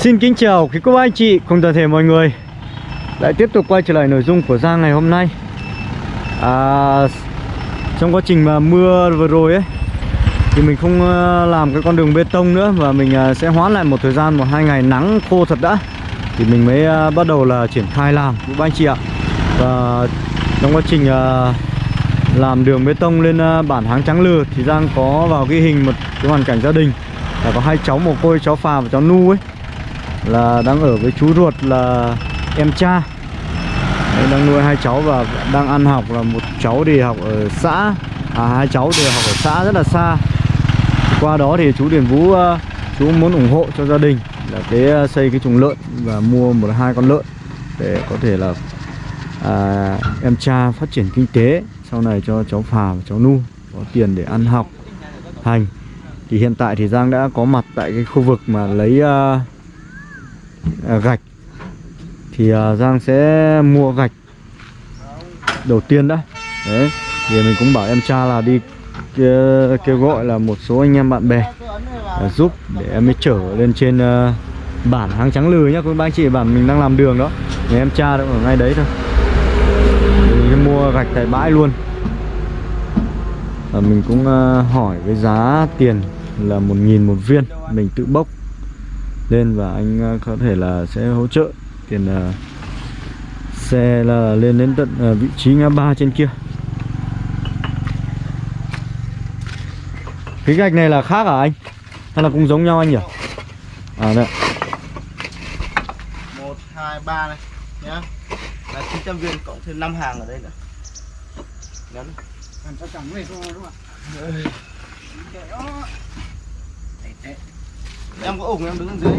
Xin kính chào quý cô bác anh chị cùng toàn thể mọi người. Lại tiếp tục quay trở lại nội dung của Giang ngày hôm nay. À, Trong quá trình mà mưa vừa rồi ấy Thì mình không ờ, làm cái con đường bê tông nữa Và mình ờ, sẽ hoãn lại một thời gian một hai ngày nắng khô thật đã. Thì mình mới ờ, bắt đầu là triển khai làm quý bác anh chị ạ. Và trong quá trình làm đường bê tông lên bản Háng Trắng Lừa Thì Giang có vào ghi hình một cái hoàn cảnh gia đình. Là có hai cháu mồ côi cháu Phà và cháu Nu ấy là đang ở với chú ruột là em cha. Đấy, đang nuôi hai cháu và đang ăn học là một cháu thì học ở xã à hai cháu thì học ở xã rất là xa. Qua đó thì chú Điền Vũ uh, chú muốn ủng hộ cho gia đình là cái uh, xây cái chuồng lợn và mua một hai con lợn để có thể là à, em cha phát triển kinh tế sau này cho cháu Phà và cháu Nu có tiền để ăn học hành. Thì hiện tại thì Giang đã có mặt tại cái khu vực mà lấy uh, À, gạch. Thì à, Giang sẽ mua gạch đầu tiên đã. Đấy thì mình cũng bảo em cha là đi kêu, kêu gọi là một số anh em bạn bè à, giúp để em mới trở lên trên bản hang trắng lừ nhá. Các anh chị bản mình đang làm đường đó. Nhà em cha cũng ở ngay đấy thôi. Mình mua gạch tại bãi luôn. Và mình cũng hỏi với giá tiền là một nghìn một viên. Mình tự bốc lên và anh uh, có thể là sẽ hỗ trợ tiền uh, xe là lên đến tận uh, vị trí ngã ba trên kia. Cái gạch này là khác à anh? Hay là cũng giống nhau anh nhỉ? À đây một hai ba này nhá. Là 900 viên cộng thêm 5 hàng ở đây nữa. Nhấn. Làm sao chẳng này thôi đúng không em có ủng em đứng dưới.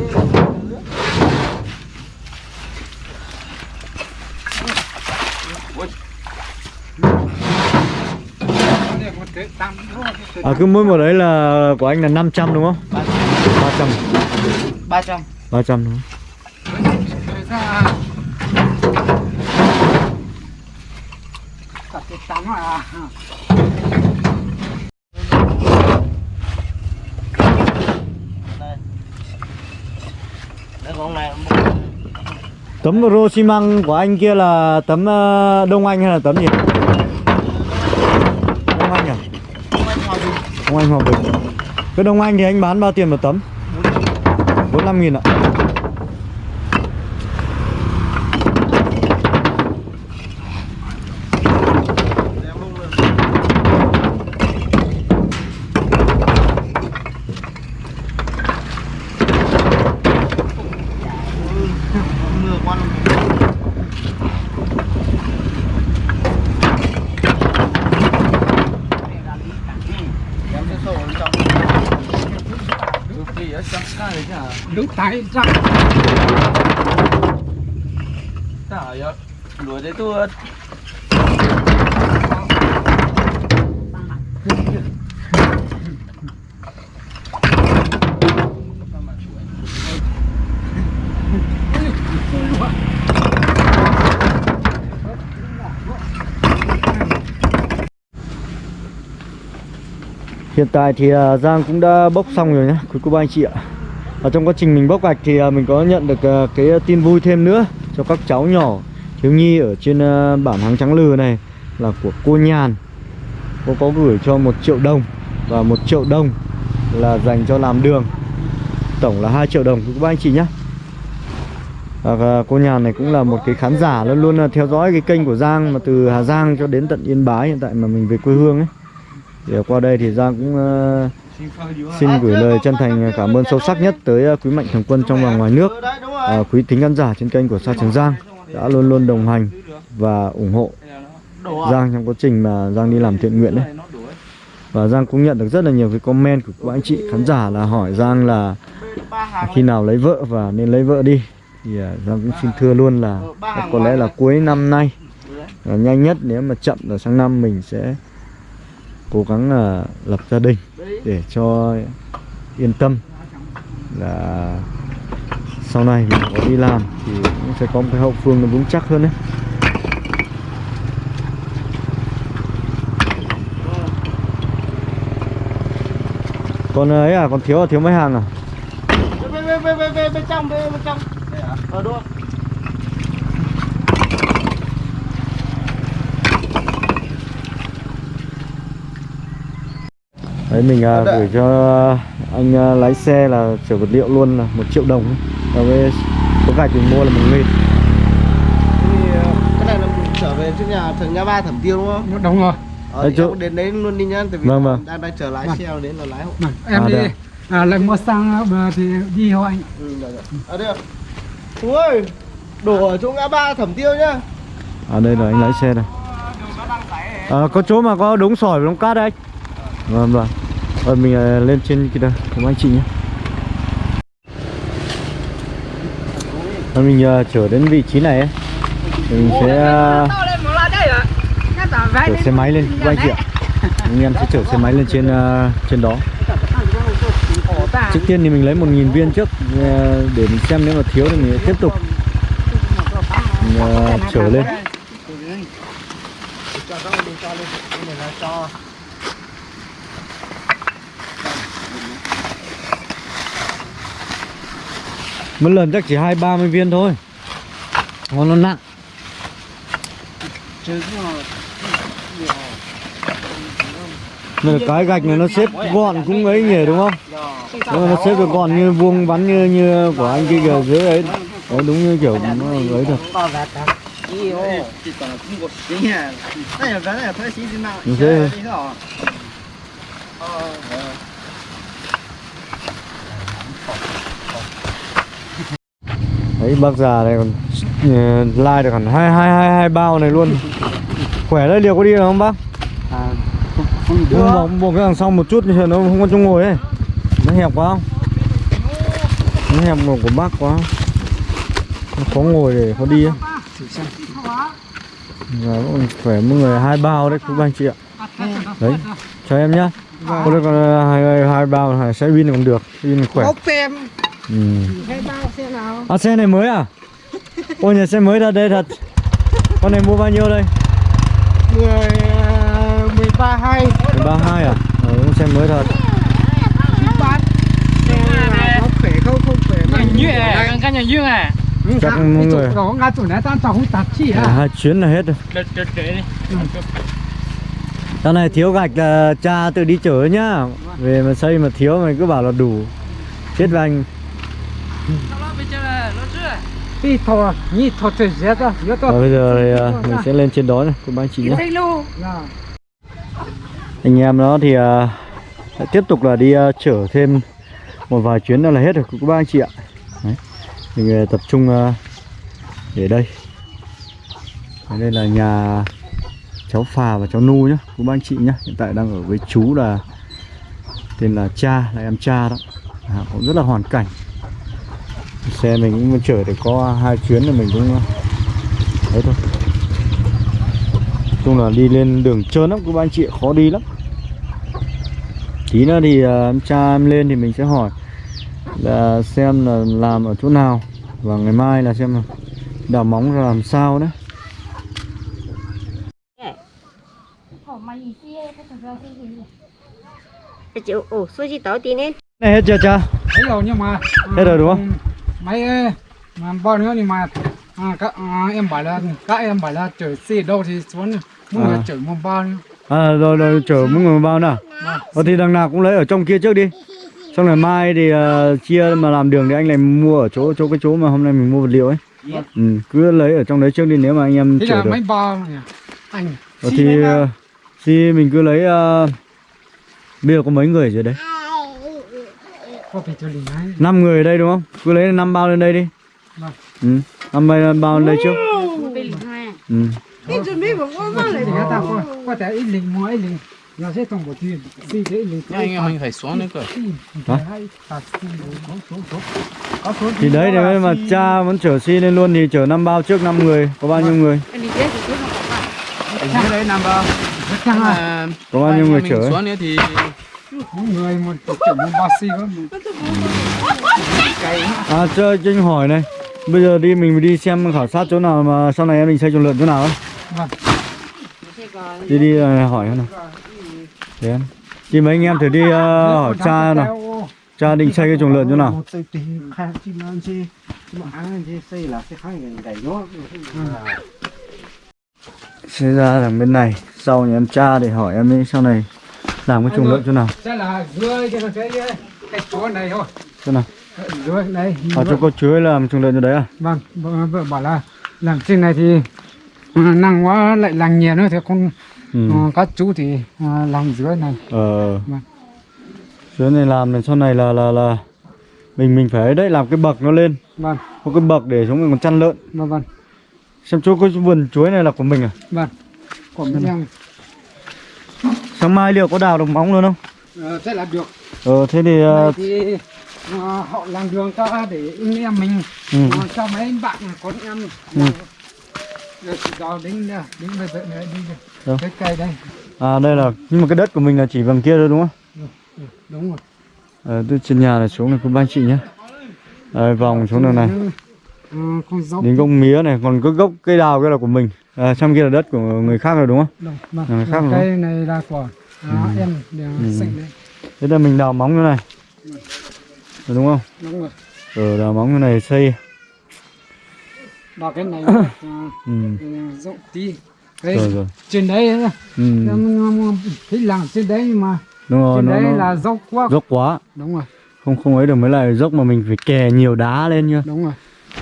À cứ mỗi một đấy là của anh là 500 đúng không? 300 300 300 đúng không? Cái tắm à con này Tấm rô xi măng của anh kia là tấm ờ, Đông Anh hay là tấm gì? Đông Anh à? Đông Anh Hòa Bình Cái Đông Anh thì anh bán bao tiền một tấm? 45 nghìn ạ Để em bung lên. Ui, mưa quá luôn. Em sẽ sổ lên trong. Cực kỳ ở trong cái này chứ hả? Tay ra Chả vậy. Đuổi đấy tôi Hiện tại thì à, Giang cũng đã bốc xong rồi nhé Quý cô bác anh chị ạ ở trong quá trình mình bốc gạch thì à, mình có nhận được à, cái tin vui thêm nữa Cho các cháu nhỏ. Thiếu nhi ở trên à, bản Háng Trắng Lừ này Là của cô Nhàn. Cô có gửi cho một triệu đồng Và một triệu đồng là dành cho làm đường. Tổng là 2 triệu đồng, các anh chị nhé. Và cô Nhàn này cũng là một cái khán giả luôn luôn là theo dõi cái kênh của Giang mà từ Hà Giang cho đến tận Yên Bái hiện tại mà mình về quê hương ấy. Thì qua đây thì Giang cũng xin gửi lời chân thành cảm ơn sâu sắc nhất tới à, quý mạnh thường quân trong và ngoài nước, à, quý thính khán giả trên kênh của Sa Trường Giang đã luôn luôn đồng hành và ủng hộ Giang trong quá trình mà Giang đi làm thiện nguyện đấy. Và Giang cũng nhận được rất là nhiều cái comment của các anh chị khán giả là hỏi Giang là khi nào lấy vợ và nên lấy vợ đi. Thì à, Giang cũng xin thưa luôn là có lẽ là cuối năm nay là nhanh nhất nếu mà chậm là sang năm mình sẽ cố gắng là lập gia đình để cho yên tâm là sau này mình có đi làm thì cũng sẽ có một cái hậu phương nó vững chắc hơn đấy. Còn à, ấy à còn thiếu là thiếu mấy hàng à? Bên bên bên bên bên trong, bên bên trong. Ở à? ờ, đâu ờ đúng không đấy mình à, Dạ. gửi cho anh à, lái xe là chở vật liệu luôn là một triệu đồng và với số gạch mình mua là một nghìn. Thì ờ, cái này là mình trở về trước nhà thằng nhà ba thẩm tiêu đúng không? Đúng rồi. Ờ Đấy, chỗ- đến đấy luôn đi nhá tại vì Vâng, vâng. đang đang chờ lái Vâng. xe đến là lái hộ. Vâng, em À, đi. đây à, lại mua xăng mà thì đi hộ anh. Ừ rồi rồi ở đây à Chú ơi đổ ở chỗ ngã ba thẩm tiêu nhá. À đây là anh lái xe đây. À, có chỗ mà có đống sỏi và đống cát đấy anh. Vâng vâng rồi mình à, lên trên kia đây cùng anh chị nhé. Rồi mình à, chở đến vị trí này ấy. Mình sẽ à, chở xe máy lên cùng anh chị ạ. Anh em sẽ chở xe máy lên trên trên đó. Trước tiên thì mình lấy một nghìn viên trước để mình xem nếu mà thiếu thì mình tiếp tục. Mình, chở lên cho các đi cho lên cái này là cho mỗi lần chắc chỉ hai, ba mươi viên thôi. Ngon nó nặng Đây là cái gạch này nó xếp gọn cũng ấy nhỉ, đúng không? Đúng mà nó xếp được gọn như vuông vắn như như của anh kia kìa, dưới ấy. Đấy, đúng như kiểu nó ấy được. Như thế không có xí à này là cái này phải xí thế nào Như thế. đi đó Đấy bác già này còn ờ, lai được hẳn hai hai hai hai bao này luôn. Khỏe đấy liệu có đi được không bác? không Buông bỏ, buông cái đằng sau một chút thì nó không có chỗ ngồi ấy. Nó hẹp quá. Không? Nó hẹp của của bác quá. Nó khó ngồi để khó đi ấy. Và vẫn khỏe mỗi người hai bao đấy các anh chị ạ. Đấy, cho em nhá. Có được còn hai, hai bao hai xe pin còn được, pin khỏe. Ốc tem ừ. hai bao xe nào? À xe này mới à? Ôi nhà xe mới thật đây thật. Con này mua bao nhiêu đây? mười mười ba hai. 32 à? Ờ, con xe mới thật. Bán xe là có khỏe không? Không khỏe mà. Như à, căn nhà dương à. Chắc mọi người- có ngã chỗ này tan tàu không tạt chi à, à Hai chuyến là hết rồi. Đợt đợt đợt đi. Này thiếu gạch là cha tự đi chở nhá. Về mà xây mà thiếu mày cứ bảo là đủ. Chết với anh bây giờ thì à, mình sẽ lên trên đó này Cùng anh chị nhé. Dạ. Anh em nó thì à, sẽ tiếp tục là đi à, chở thêm một vài chuyến nữa là hết rồi các bác anh chị ạ. Đấy. Mình à, tập trung à, để đây. Đây là nhà cháu Phà và cháu Nu nhá Các bác anh chị nhá Hiện tại đang ở với chú là Tên là Cha, là em Cha đó. À, Cũng rất là hoàn cảnh xe mình cũng chở được có hai chuyến thì mình cũng đấy thôi. Chung là đi lên đường trơn lắm các anh chị khó đi lắm. Tí nữa thì à, em cha em lên thì mình sẽ hỏi là xem là làm ở chỗ nào và ngày mai là xem là đào móng ra làm sao đấy. Này hết chưa cha? Hết rồi nhưng mà hết rồi đúng ừ, không? Mấy mà bao nhiêu nhưng mà à, các à, em bảo là các em bảo là chở xe đâu thì xuống người À. chở một bao nhiêu. à rồi rồi chở mỗi người một bao nào ờ, thì đằng nào cũng lấy ở trong kia trước đi xong rồi mai thì à, chia mà làm đường thì anh lại mua ở chỗ chỗ cái chỗ mà hôm nay mình mua vật liệu ấy ừ, cứ lấy ở trong đấy trước đi nếu mà anh em Thế chở là được mấy bao? Anh. Ờ, thì ờ, thì mình cứ lấy ờ, bây giờ có mấy người dưới đấy năm người ở đây đúng không? Cứ lấy năm bao lên đây đi. Vâng. Ừ. 5 bao, bao lên đây trước. Ừ. có thể ít lính mua ít lính sẽ không có chuyện vì thế lính anh phải xuống nữa cơ thì đấy thì mà cha vẫn chở xi lên luôn thì chở năm bao trước năm người có bao nhiêu người có bao nhiêu người chở ấy? Mỗi người một chở một bao xi à cho cho anh hỏi này. Bây giờ đi mình đi xem khảo sát chỗ nào mà sau này em mình xây chuồng lợn chỗ nào ấy. Vâng. đi đi à, hỏi nào. Để em. Thì mấy anh em thử đi uh, hỏi cha nào. Cha định xây cái chuồng lợn chỗ nào? Xây là ra thằng bên này sau nhà em cha để hỏi em ấy sau này làm cái chuồng lợn chỗ nào Sẽ là dưới cái cái chỗ này thôi. chỗ nào Dưới đây. ở chỗ có chuối làm chuồng lợn chỗ đấy à Vâng, vợ, vợ bảo là làm trên này thì à, năng quá lại làng nhiều nữa thì con ừ. à, các chú thì à, làm dưới này. ờ Vâng. chuối này làm này sau này là là là mình mình phải đấy làm cái bậc nó lên Vâng, có cái bậc để chúng mình còn chăn lợn vâng, vâng, xem chỗ cái vườn chuối này là của mình à vâng. Của mình sáng mai liệu có đào được móng luôn không? Uh, sẽ là được. ờ thế thì ờ, thì à, họ làm đường cho để anh em mình ừ. à, cho mấy anh bạn con em. Ừ. đến đến bây giờ này đi Đâu? cái cây đây. À đây là nhưng mà cái đất của mình là chỉ bằng kia thôi đúng không? Ừ, đúng rồi. Ờ từ trên nhà này xuống này của ba chị nhé Đây, vòng xuống đường này. À, con dốc. Đến gốc mía này còn cái gốc cây đào kia là của mình à, trong kia là đất của người khác rồi đúng không? Đâu, vâng. À, khác rồi. cây này là của à, em để Ừ. xanh đấy. Thế là mình đào móng như này. Rồi đúng không? Đúng rồi. Ờ đào móng như này xây. Vào cái này à, ừ. rộng tí. Cái rồi rồi. trên đấy ừ. thấy làng trên đấy nhưng mà đúng rồi trên nó, đấy nó là dốc quá. dốc quá. Đúng rồi. Không không ấy được mới lại dốc mà mình phải kè nhiều đá lên nhá. Đúng rồi.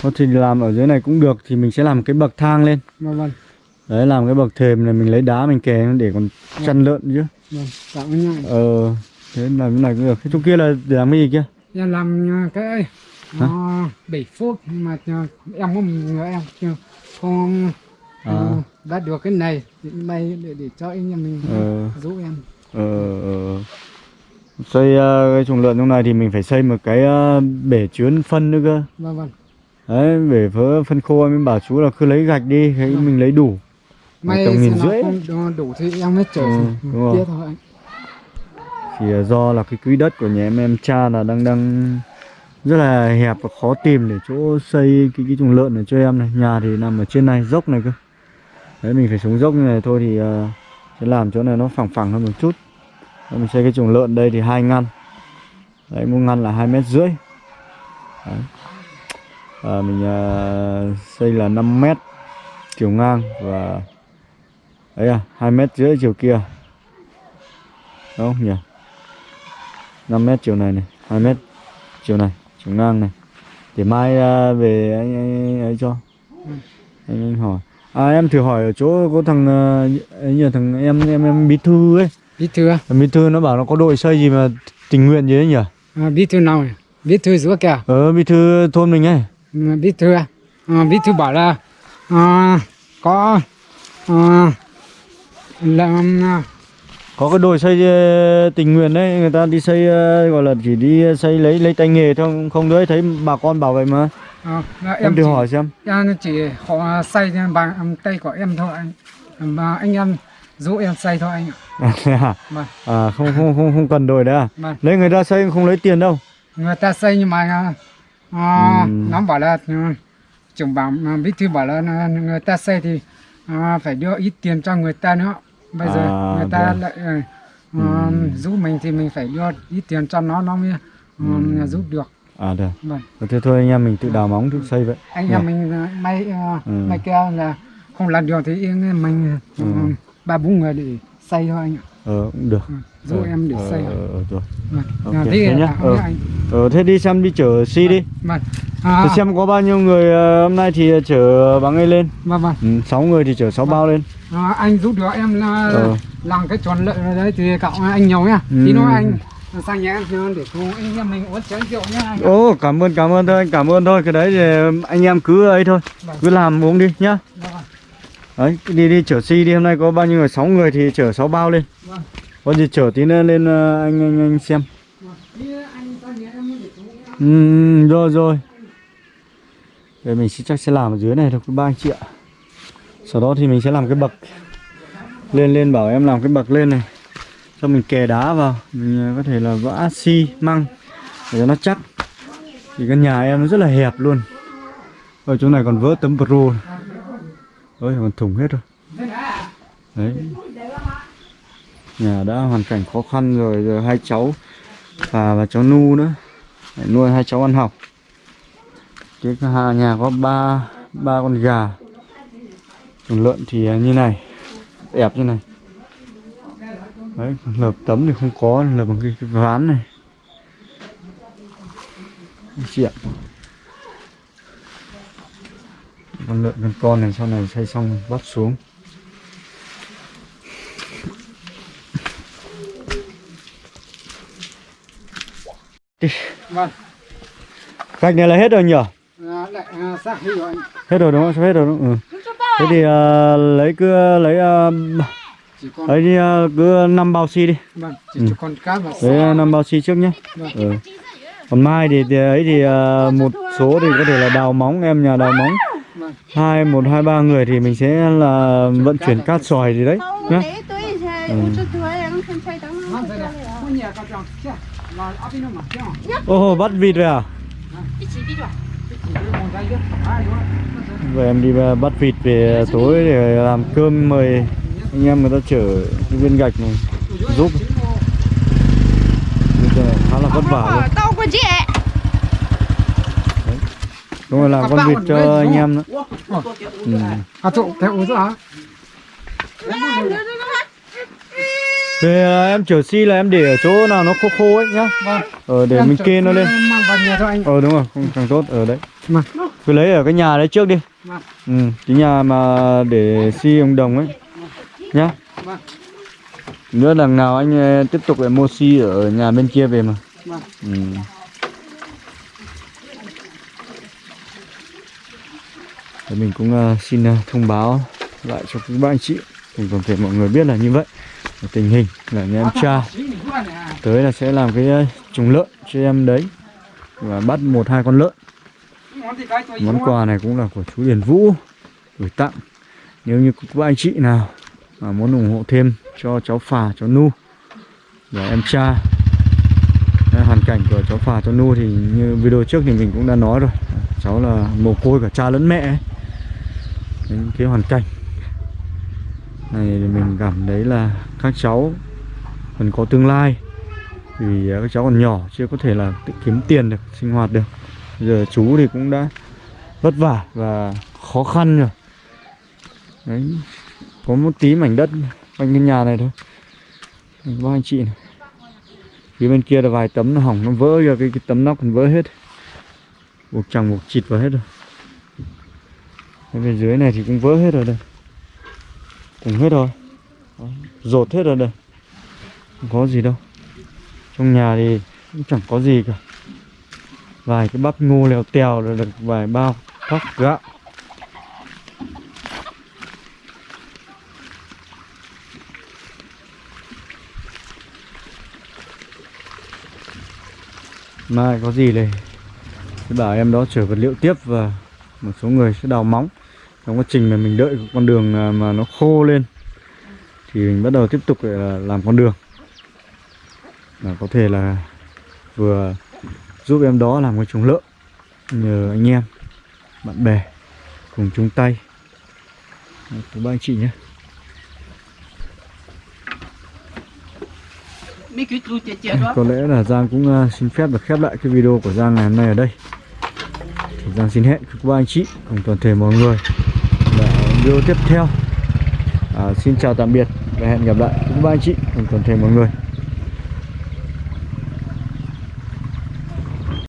Có thì làm ở dưới này cũng được thì mình sẽ làm cái bậc thang lên. Vâng vâng đấy làm cái bậc thềm này mình lấy đá mình kè để còn chăn lợn chứ. Vâng ờ thế làm cái này cũng được. Cái chỗ kia là để làm cái gì kia? Em làm à, cái uh, 7 phút mà à, em có người em chưa? Không À. đã được cái này thì may để, để cho anh em mình Ờ. giúp em. Ờ, ờ. xây ờ, cái chuồng lợn trong này thì mình phải xây một cái ờ, bể chứa phân nữa cơ. Vâng vâng. Đấy bể phớ phân khô em bảo chú là cứ lấy gạch đi thấy Vâng. mình lấy đủ may tầm nghìn rưỡi. không đủ- thì em mới trở Ừ, đúng rồi. thôi. Anh thì ờ, do là cái quỹ đất của nhà em em cha là đang đang rất là hẹp và khó tìm để chỗ xây cái cái chuồng lợn này cho em này. Nhà thì nằm ở trên này dốc này cơ. Đấy mình phải xuống dốc như này thôi thì ờ, sẽ làm chỗ này nó phẳng phẳng hơn một chút. Đấy, mình xây cái chuồng lợn đây thì hai ngăn. Đấy một ngăn là hai mét rưỡi. Đấy. À, mình ờ, xây là 5 mét chiều ngang và đấy à hai mét rưỡi chiều kia. Đúng không nhỉ? 5 mét chiều này này 2 mét chiều này chiều ngang này. Để mai à, về anh, anh ấy cho. Anh, anh hỏi. À em thử hỏi ở chỗ có thằng à, ấy nhờ thằng em em em bí thư ấy. Bí thư à? Bí thư nó bảo nó có đội xây gì mà tình nguyện gì đấy nhỉ? À bí thư nào nhỉ? bí thư giữa kìa. Ờ bí thư thôn mình ấy. Bí thư à? à bí thư bảo là à, có à, làm à, có cái đội xây ờ, tình nguyện đấy người ta đi xây ờ, gọi là chỉ đi xây lấy lấy tay nghề thôi không- đấy thấy bà con bảo vậy mà. À, em em thử chỉ, hỏi xem. em chỉ họ xây bằng tay của em thôi anh. Mà anh em giúp em xây thôi anh ạ. À, Vâng. à không không không không cần đội đấy à? Vâng. lấy người ta xây không lấy tiền đâu. Người ta xây nhưng mà à, à, Ừ. nó bảo là à, trưởng bảo à, bí thư bảo là à, người ta xây thì à, phải đưa ít tiền cho người ta nữa bây giờ À, người ta vâng. lại à, à, giúp mình thì mình phải đưa ít tiền cho nó nó mới à, giúp được. À được. Vâng. Thế thôi anh em mình tự đào móng tự xây vậy. Anh Dạ. em mình à, may Ừ. may keo là không làm được thì mình ba bốn người để xây thôi anh ạ ờ cũng được Ừ, giúp Ờ, em để ờ, xây ờ, ờ, rồi vâng ok, à, thế thế nhá. à, Ờ. ờ thế đi xem đi chở si đi vâng à, Thế xem có bao nhiêu người ờ, hôm nay thì chở bằng ấy lên vâng vâng ừ, 6 người thì chở 6 bao lên À, anh giúp được em là Ờ. làm cái tròn lợi ở đấy thì cậu anh nhiều nhá Ừ. tí nữa anh sang nhà em để cùng anh em mình uống chén rượu nhá anh ạ. Ồ cảm ơn cảm ơn thôi anh cảm ơn thôi cái đấy thì anh em cứ ấy thôi Vâng. cứ làm uống đi nhá Vâng, vâng đấy đi đi chở si đi. Hôm nay có bao nhiêu người? 6 người thì chở 6 bao lên. Vâng. có gì chở tí nữa lên ờ, anh anh anh xem. Ừ, rồi rồi. Để mình sẽ chắc sẽ làm ở dưới này thôi ba anh chị ạ. Sau đó thì mình sẽ làm cái bậc Lên lên bảo em làm cái bậc lên này. Cho mình kè đá vào. Mình ờ, có thể là vã xi măng Để cho nó chắc. Thì căn nhà em nó rất là hẹp luôn. Ở chỗ này còn vỡ tấm pro này. Ôi còn thủng hết rồi. Đấy. Nhà đã hoàn cảnh khó khăn rồi Rồi hai cháu Và và cháu Nu nữa. Để nuôi hai cháu ăn học. Cái hà nhà có ba ba con gà. Còn lợn thì như này đẹp như này. Đấy lợp tấm thì không có lợp bằng cái, cái ván này. Chị ạ con lợn con con này sau này xây xong bắt xuống Đi. vâng Gạch này là hết rồi nhỉ? à, lại à, xác đi rồi anh Hết rồi đúng không? Hết rồi đúng không? Ừ. Thế thì à, lấy cứ lấy à, lấy đi à, cứ 5 bao xi đi. vâng chỉ Ừ. còn cá và Lấy xác 5 bao xi trước nhé. Vâng. Ừ. Còn mai thì, thì ấy thì à, một số thì có thể là đào móng em nhà đào móng. Hai một hai ba người thì mình sẽ là vận chuyển cát sỏi gì đấy nhá. Ừ. Ô bắt vịt rồi à? Vậy em đi bắt vịt về tối để làm cơm mời anh em người ta chở cái viên gạch này giúp. Bây giờ khá là vất vả luôn tao có chị đúng rồi làm Các con vịt cho anh em nữa. Ừ. à tụ theo uống rồi hả? Về à, em chở xi là em để ở chỗ nào nó khô khô ấy nhá. Vâng. Ờ để Em mình kê nó lên. ờ đúng rồi không càng tốt ở đấy. Vâng. cứ lấy ở cái nhà đấy trước đi. Vâng. ừ cái nhà mà để xi ông đồng ấy nhá. Vâng. nữa đằng nào anh ờ, tiếp tục lại mua xi ở nhà bên kia về mà. Ừ. Thì mình cũng uh, xin uh, thông báo lại cho các bạn anh chị. Cùng toàn thể mọi người biết là như vậy. Tình hình là nhà em cha tới là sẽ làm cái ờ, trùng lợn cho em đấy. Và bắt một hai con lợn. Món quà này cũng là của chú Điền Vũ gửi tặng. Nếu như các anh chị nào mà muốn ủng hộ thêm cho cháu phà cháu Nu và em cha hoàn cảnh của cháu phà cháu Nu thì như video trước thì mình cũng đã nói rồi. Cháu là mồ côi cả cha lẫn mẹ ấy những cái hoàn cảnh. Này thì mình cảm thấy là các cháu còn có tương lai vì các cháu còn nhỏ chưa có thể là tự kiếm tiền được sinh hoạt được. Giờ chú thì cũng đã vất vả và khó khăn rồi. Đấy có một tí mảnh đất quanh cái nhà này thôi. Ba anh chị này. Phía bên kia là vài tấm nó hỏng nó vỡ ra cái, cái tấm nóc còn vỡ hết. Buộc chẳng buộc chịt vào hết rồi cái bên dưới này thì cũng vỡ hết rồi đây. Cũng hết rồi. Đó, rột hết rồi đây. Không có gì đâu. Trong nhà thì cũng chẳng có gì cả. Vài cái bắp ngô lèo tèo rồi được vài bao thóc gạo. Mai có gì này Thì bảo em đó chở vật liệu tiếp và một số người sẽ đào móng. Trong quá trình mà mình đợi con đường à, mà nó khô lên thì mình bắt đầu tiếp tục làm con đường. Là có thể là vừa giúp em đó làm cái chuồng lợn nhờ anh em bạn bè cùng chung tay. Của ba anh chị nhé. Có lẽ là Giang cũng à, xin phép được khép lại cái video của Giang ngày hôm nay ở đây Giang xin hẹn các anh chị cùng toàn thể mọi người là video tiếp theo. À, xin chào tạm biệt và hẹn gặp lại các anh chị cùng toàn thể mọi người.